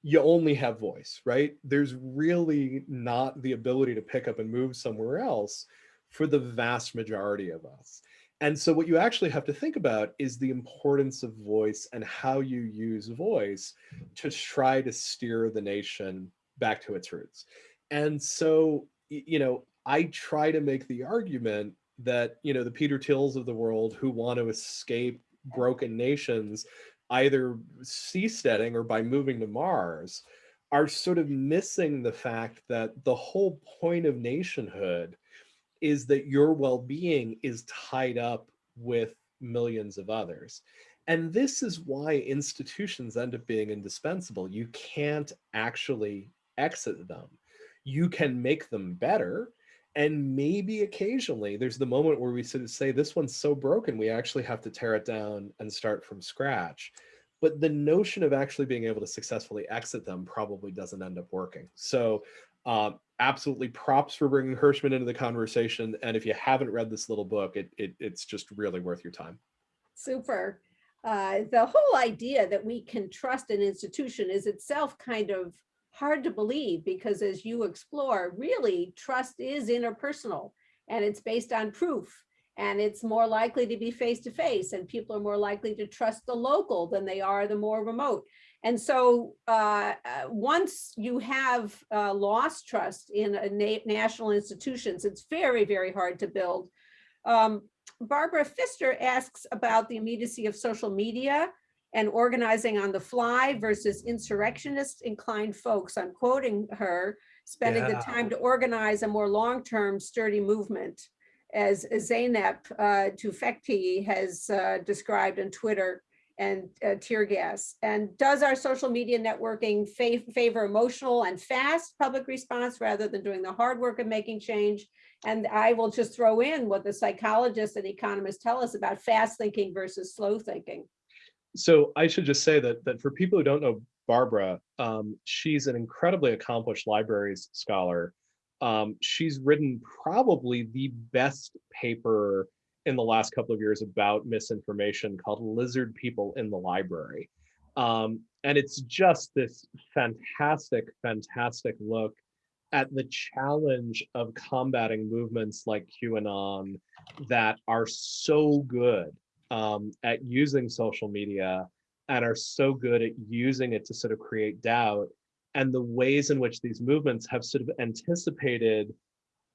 you only have voice, right? There's really not the ability to pick up and move somewhere else for the vast majority of us. And so what you actually have to think about is the importance of voice and how you use voice to try to steer the nation back to its roots. And so, you know, I try to make the argument that, you know, the Peter Thiels of the world who want to escape broken nations, either seasteading or by moving to Mars, are sort of missing the fact that the whole point of nationhood is that your well-being is tied up with millions of others. And this is why institutions end up being indispensable. You can't actually exit them. You can make them better. And maybe occasionally there's the moment where we sort of say, this one's so broken, we actually have to tear it down and start from scratch. But the notion of actually being able to successfully exit them probably doesn't end up working. So um, absolutely props for bringing Hirschman into the conversation. And if you haven't read this little book, it, it it's just really worth your time. Super. Uh, the whole idea that we can trust an institution is itself kind of hard to believe because as you explore, really trust is interpersonal and it's based on proof and it's more likely to be face to face and people are more likely to trust the local than they are the more remote. And so uh, uh, once you have uh, lost trust in na national institutions, it's very, very hard to build. Um, Barbara Fister asks about the immediacy of social media and organizing on the fly versus insurrectionist inclined folks. I'm quoting her, spending yeah. the time to organize a more long-term sturdy movement as Zeynep uh, Tufekci has uh, described on Twitter and uh, tear gas? And does our social media networking fa favor emotional and fast public response rather than doing the hard work of making change? And I will just throw in what the psychologists and economists tell us about fast thinking versus slow thinking. So I should just say that, that for people who don't know Barbara, um, she's an incredibly accomplished libraries scholar. Um, she's written probably the best paper in the last couple of years about misinformation called Lizard People in the Library. Um, and it's just this fantastic, fantastic look at the challenge of combating movements like QAnon that are so good um, at using social media and are so good at using it to sort of create doubt and the ways in which these movements have sort of anticipated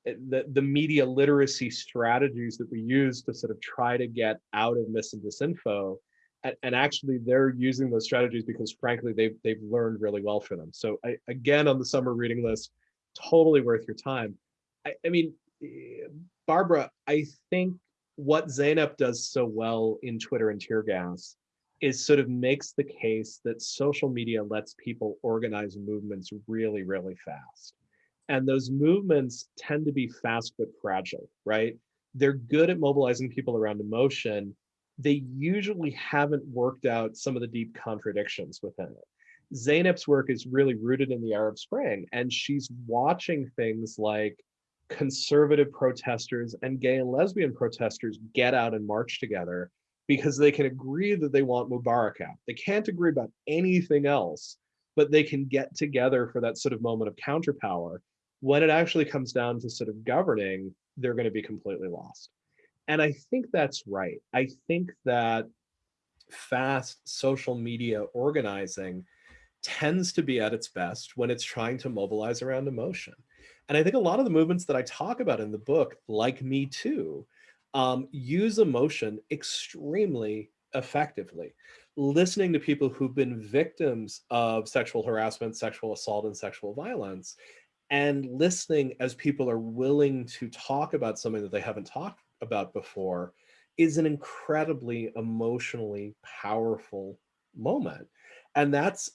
Eh, the, the media literacy strategies that we use to sort of try to get out of mis and disinfo. And, and actually they're using those strategies because frankly, they've, they've learned really well for them. So I, again, on the summer reading list, totally worth your time. I, I mean, eh, Barbara, I think what Zeynep does so well in Twitter and Tear Gas is sort of makes the case that social media lets people organize movements really, really fast. And those movements tend to be fast but fragile, right? They're good at mobilizing people around emotion. They usually haven't worked out some of the deep contradictions within it. Zeynep's work is really rooted in the Arab Spring, and she's watching things like conservative protesters and gay and lesbian protesters get out and march together because they can agree that they want Mubarak out. They can't agree about anything else, but they can get together for that sort of moment of counterpower when it actually comes down to sort of governing, they're going to be completely lost. And I think that's right. I think that fast social media organizing tends to be at its best when it's trying to mobilize around emotion. And I think a lot of the movements that I talk about in the book, like Me Too, um, use emotion extremely effectively. Listening to people who've been victims of sexual harassment, sexual assault, and sexual violence and listening as people are willing to talk about something that they haven't talked about before is an incredibly emotionally powerful moment. And that's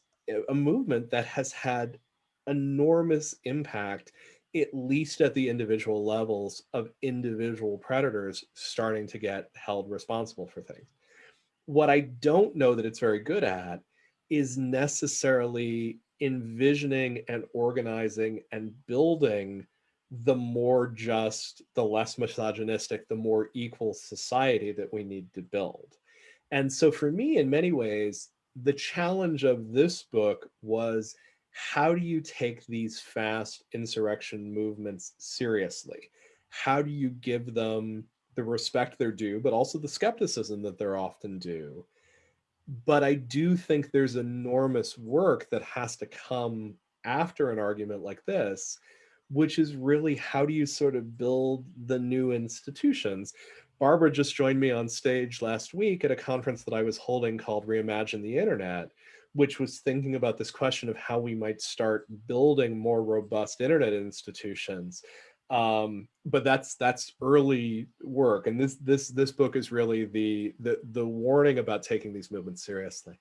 a movement that has had enormous impact at least at the individual levels of individual predators starting to get held responsible for things. What I don't know that it's very good at is necessarily envisioning and organizing and building the more just, the less misogynistic, the more equal society that we need to build. And so for me, in many ways, the challenge of this book was how do you take these fast insurrection movements seriously? How do you give them the respect they're due, but also the skepticism that they're often due? But I do think there's enormous work that has to come after an argument like this, which is really how do you sort of build the new institutions? Barbara just joined me on stage last week at a conference that I was holding called Reimagine the Internet, which was thinking about this question of how we might start building more robust internet institutions. Um, but that's that's early work, and this this this book is really the the the warning about taking these movements seriously.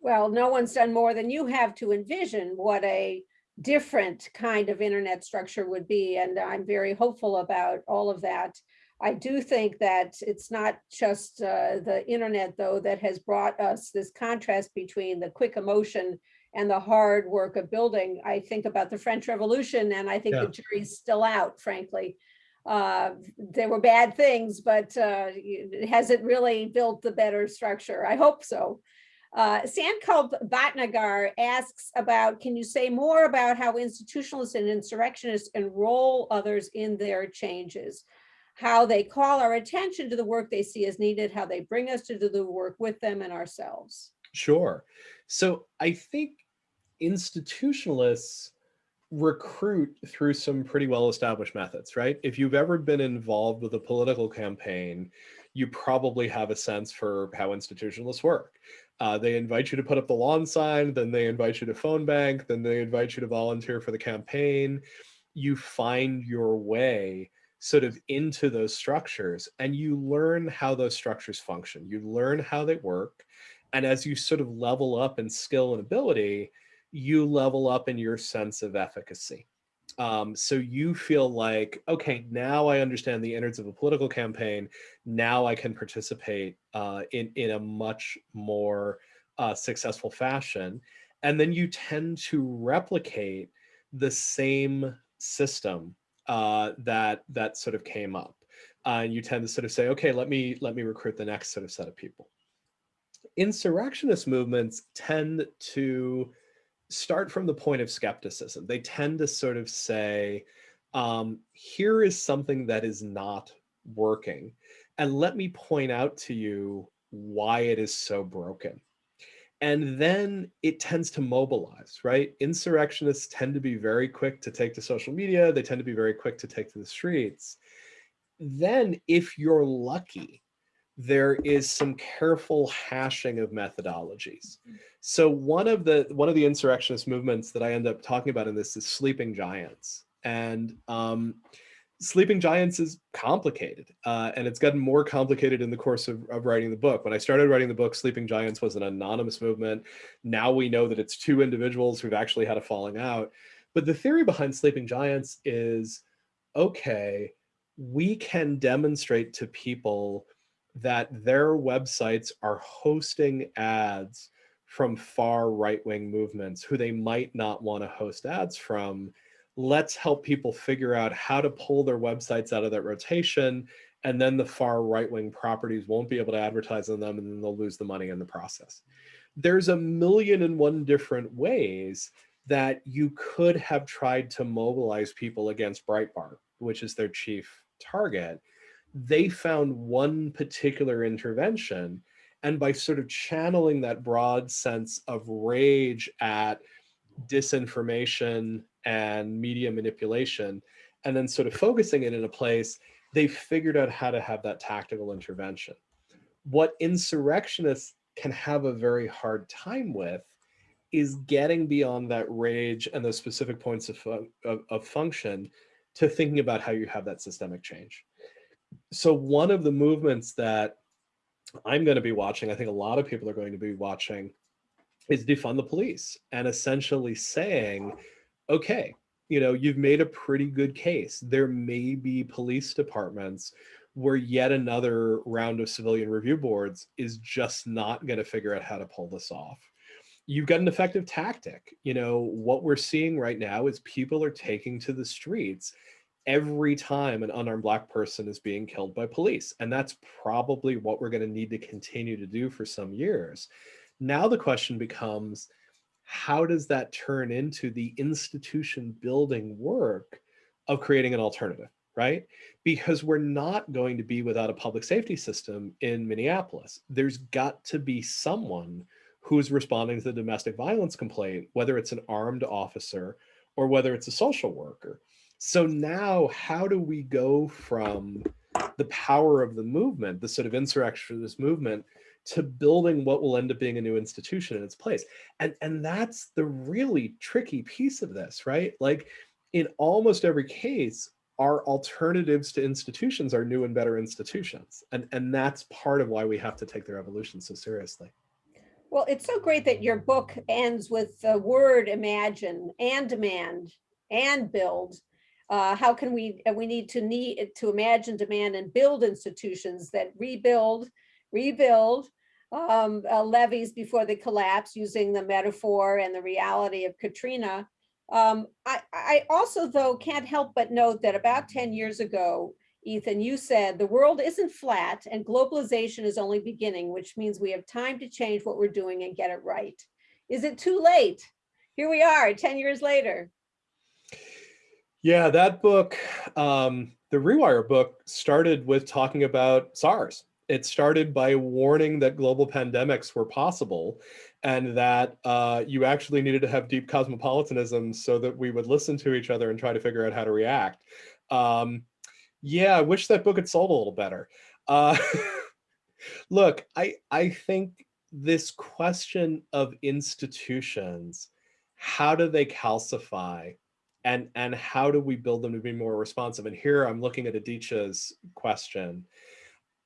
Well, no one's done more than you have to envision what a different kind of internet structure would be, and I'm very hopeful about all of that. I do think that it's not just uh, the internet, though, that has brought us this contrast between the quick emotion and the hard work of building. I think about the French Revolution, and I think Yeah. the jury's still out, frankly. Uh, there were bad things, but uh, has it really built the better structure? I hope so. Uh, Sankalp Bhatnagar asks about, can you say more about how institutionalists and insurrectionists enroll others in their changes? How they call our attention to the work they see as needed, how they bring us to do the work with them and ourselves. Sure. So I think institutionalists recruit through some pretty well-established methods, right? If you've ever been involved with a political campaign, you probably have a sense for how institutionalists work. Uh, they invite you to put up the lawn sign, then they invite you to phone bank, then they invite you to volunteer for the campaign. You find your way sort of into those structures and you learn how those structures function. You learn how they work. And as you sort of level up in skill and ability, you level up in your sense of efficacy. Um, so you feel like, okay, now I understand the innards of a political campaign. Now I can participate uh, in, in a much more uh, successful fashion. And then you tend to replicate the same system uh, that that sort of came up. Uh, and you tend to sort of say, okay, let me let me recruit the next sort of set of people. Insurrectionist movements tend to start from the point of skepticism. They tend to sort of say, um, here is something that is not working. And let me point out to you why it is so broken. And then it tends to mobilize, right? Insurrectionists tend to be very quick to take to social media. They tend to be very quick to take to the streets. Then if you're lucky, there is some careful hashing of methodologies. So one of the one of the insurrectionist movements that I end up talking about in this is sleeping giants. And um, Sleeping Giants is complicated, uh, and it's gotten more complicated in the course of, of, writing the book. When I started writing the book, Sleeping Giants was an anonymous movement. Now we know that it's two individuals who've actually had a falling out. But the theory behind Sleeping Giants is, okay, we can demonstrate to people that their websites are hosting ads from far right-wing movements who they might not want to host ads from let's help people figure out how to pull their websites out of that rotation and then the far right-wing properties won't be able to advertise on them and then they'll lose the money in the process. There's a million and one different ways that you could have tried to mobilize people against Breitbart, which is their chief target. They found one particular intervention and by sort of channeling that broad sense of rage at disinformation and media manipulation, and then sort of focusing it in a place, they figured out how to have that tactical intervention. What insurrectionists can have a very hard time with is getting beyond that rage and those specific points of, of, of function to thinking about how you have that systemic change. So one of the movements that I'm going to be watching, I think a lot of people are going to be watching, is defund the police and essentially saying, okay, you know, you've made a pretty good case. There may be police departments where yet another round of civilian review boards is just not going to figure out how to pull this off. You've got an effective tactic. You know, what we're seeing right now is people are taking to the streets every time an unarmed black person is being killed by police. And that's probably what we're going to need to continue to do for some years. Now the question becomes, how does that turn into the institution building work of creating an alternative, right? Because we're not going to be without a public safety system in Minneapolis. There's got to be someone who's responding to the domestic violence complaint, whether it's an armed officer or whether it's a social worker. So now how do we go from the power of the movement, the sort of insurrection of this movement, to building what will end up being a new institution in its place. And, and that's the really tricky piece of this, right? Like in almost every case, our alternatives to institutions are new and better institutions. And, and that's part of why we have to take their evolution so seriously. Well, it's so great that your book ends with the word imagine and demand and build. Uh, how can we, we need to need to imagine, demand and build institutions that rebuild, rebuild, um, uh, levees before they collapse using the metaphor and the reality of Katrina. Um, I, I also, though, can't help but note that about 10 years ago, Ethan, you said the world isn't flat and globalization is only beginning, which means we have time to change what we're doing and get it right. Is it too late? Here we are 10 years later. Yeah, that book, um, the Rewire book started with talking about SARS it started by warning that global pandemics were possible and that uh, you actually needed to have deep cosmopolitanism so that we would listen to each other and try to figure out how to react. Um, yeah, I wish that book had sold a little better. Uh, [laughs] look, I, I think this question of institutions, how do they calcify and, and how do we build them to be more responsive? And here I'm looking at Aditya's question.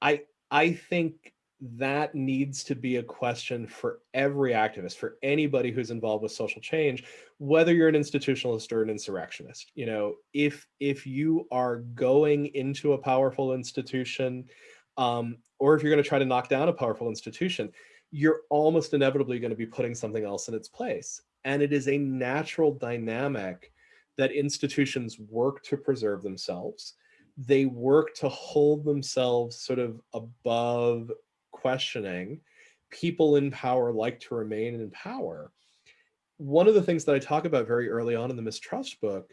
I, I think that needs to be a question for every activist, for anybody who's involved with social change, whether you're an institutionalist or an insurrectionist. You know, if if you are going into a powerful institution, um, or if you're going to try to knock down a powerful institution, you're almost inevitably going to be putting something else in its place. And it is a natural dynamic that institutions work to preserve themselves they work to hold themselves sort of above questioning. People in power like to remain in power. One of the things that I talk about very early on in the mistrust book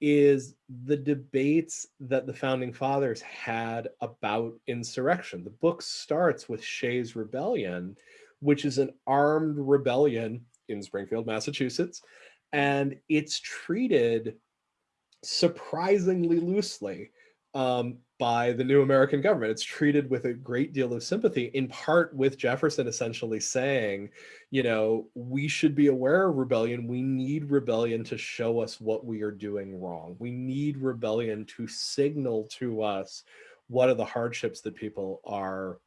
is the debates that the founding fathers had about insurrection. The book starts with Shays Rebellion, which is an armed rebellion in Springfield, Massachusetts, and it's treated surprisingly loosely um, by the new American government. It's treated with a great deal of sympathy, in part with Jefferson essentially saying, you know, we should be aware of rebellion. We need rebellion to show us what we are doing wrong. We need rebellion to signal to us what are the hardships that people are,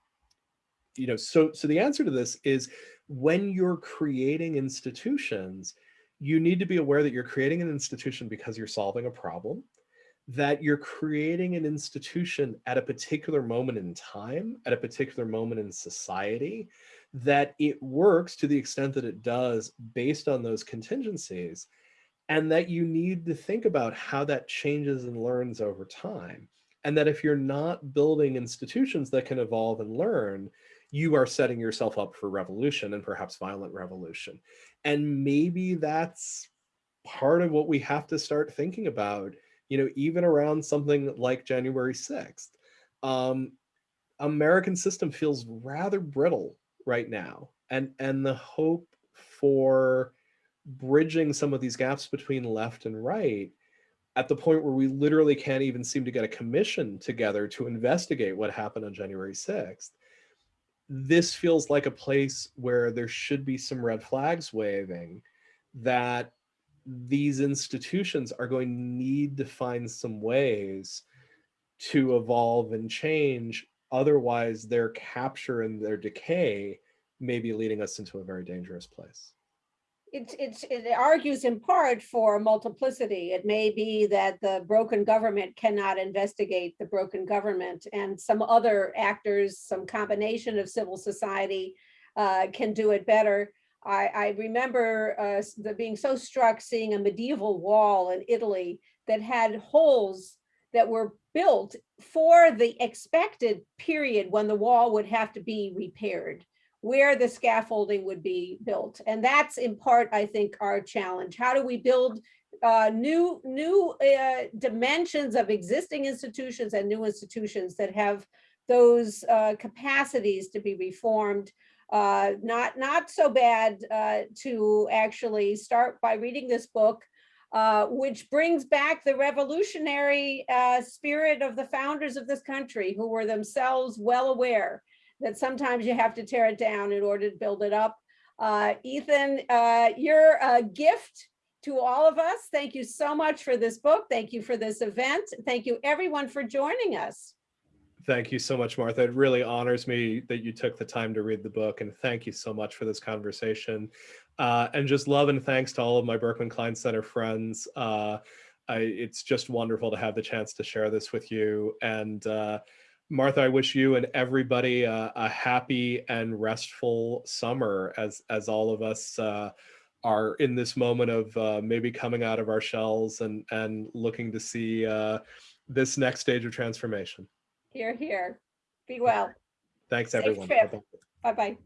you know, so, so the answer to this is when you're creating institutions, you need to be aware that you're creating an institution because you're solving a problem that you're creating an institution at a particular moment in time, at a particular moment in society, that it works to the extent that it does based on those contingencies, and that you need to think about how that changes and learns over time. And that if you're not building institutions that can evolve and learn, you are setting yourself up for revolution and perhaps violent revolution. And maybe that's part of what we have to start thinking about you know, even around something like January 6th, um, American system feels rather brittle right now. And, and the hope for bridging some of these gaps between left and right at the point where we literally can't even seem to get a commission together to investigate what happened on January 6th. This feels like a place where there should be some red flags waving that these institutions are going to need to find some ways to evolve and change. Otherwise, their capture and their decay may be leading us into a very dangerous place. It, it's, it argues in part for multiplicity. It may be that the broken government cannot investigate the broken government and some other actors, some combination of civil society uh, can do it better. I, I remember uh, the being so struck seeing a medieval wall in Italy that had holes that were built for the expected period when the wall would have to be repaired where the scaffolding would be built. And that's in part, I think, our challenge. How do we build uh, new, new uh, dimensions of existing institutions and new institutions that have those uh, capacities to be reformed? Uh, not, not so bad uh, to actually start by reading this book, uh, which brings back the revolutionary uh, spirit of the founders of this country who were themselves well aware that sometimes you have to tear it down in order to build it up. Uh, Ethan, uh, you're a gift to all of us. Thank you so much for this book. Thank you for this event. Thank you everyone for joining us. Thank you so much, Martha. It really honors me that you took the time to read the book, and thank you so much for this conversation. Uh, and just love and thanks to all of my Berkman Klein Center friends. Uh, I, it's just wonderful to have the chance to share this with you. And uh, Martha, I wish you and everybody uh, a happy and restful summer as as all of us uh, are in this moment of uh, maybe coming out of our shells and and looking to see this next stage of transformation. Here, here. Be well. Thanks, Safe everyone. trip. Bye-bye. Bye-bye.